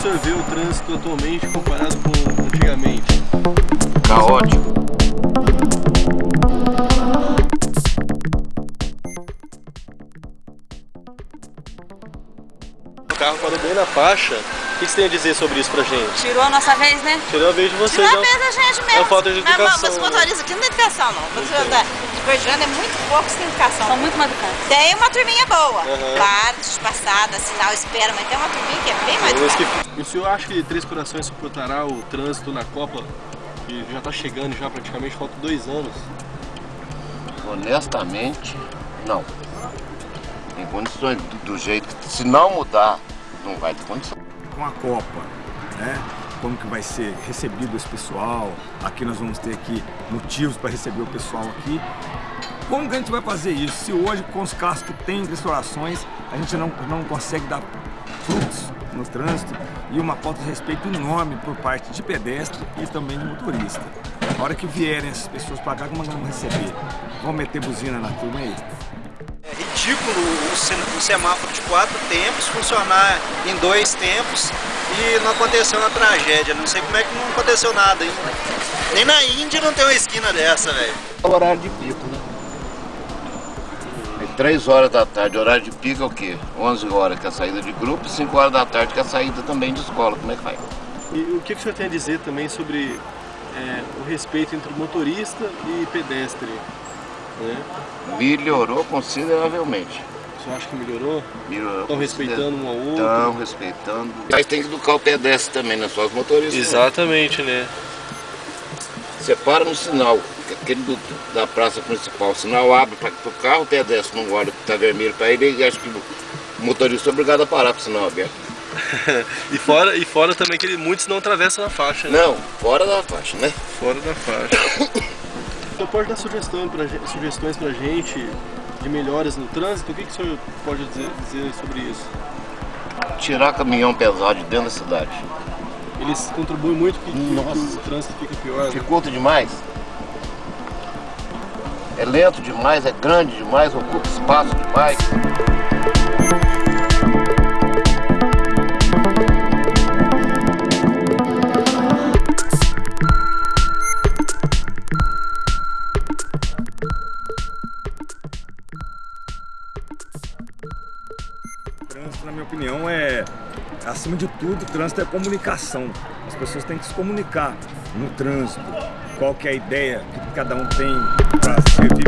senhor o trânsito atualmente comparado com antigamente? Caótico. Carro parou bem na faixa. O que você tem a dizer sobre isso pra gente? Tirou a nossa vez, né? Tirou a vez de vocês. Tirou a vez da gente mesmo. É falta de Mas, educação, Mas os né? motoristas aqui não tem educação, não. Os motoristas da de Gordiana é muito poucos que têm educação. São muito mal educados. Tem uma turminha boa. Aham. Claro, passada, sinal, espera, mas tem uma turminha que é bem mais Mas educada. que- o senhor acha que Três Corações suportará o trânsito na Copa? Que já tá chegando já praticamente, faltam dois anos. Honestamente, não. Tem condições do, jeito que se não mudar, não vai ter condição. com a Copa, né? Como que vai ser recebido esse pessoal? Aqui nós vamos ter aqui motivos para receber o pessoal aqui. Como que a gente vai fazer isso? Se hoje com os carros que tem restaurações a gente não, não consegue dar frutos no trânsito e uma falta de respeito enorme por parte de pedestre e também de motorista. Na hora que vierem essas pessoas para cá, como nós vamos receber? Vão meter buzina na turma aí? Ridículo o sem- o semáforo de quatro tempos funcionar em dois tempos e não aconteceu uma tragédia. Não sei como é que não aconteceu nada ainda. Nem na Índia não tem uma esquina dessa, velho. É o horário de pico, né? É 3 horas da tarde, horário de pico é o quê? 11 horas que é a saída de grupo, 5 horas da tarde que é a saída também de escola. Como é que vai? E o que que o senhor tem a dizer também sobre é, o respeito entre motorista e pedestre? Né? Melhorou consideravelmente. Senhor acha que melhorou? Melhorou Estão respeitando um ao outro? Estão respeitando. Mas tem que educar o pedestre também, não é só os motoristas. Exatamente, né? Você para no sinal, aquele do- da praça principal, o sinal abre para o carro, o pedestre não olha que está vermelho para ele e acha que o motorista é obrigado a parar com o sinal aberto. E fora, e fora também que ele- muitos não atravessam a faixa, né? Não, fora da faixa, né? Fora da faixa. Então pode dar sugestão pra, sugestões pra gente de melhoras no trânsito? O que, que o senhor pode dizer, dizer sobre isso? Tirar caminhão pesado de dentro da cidade. Eles contribuem muito que, que o trânsito fica pior. né? Dificulta demais. É lento demais, é grande demais, ocupa espaço demais. Trânsito, na minha opinião, é acima de tudo, trânsito é comunicação. As pessoas têm que se comunicar no trânsito. Qual que é a ideia que cada um tem para melhor.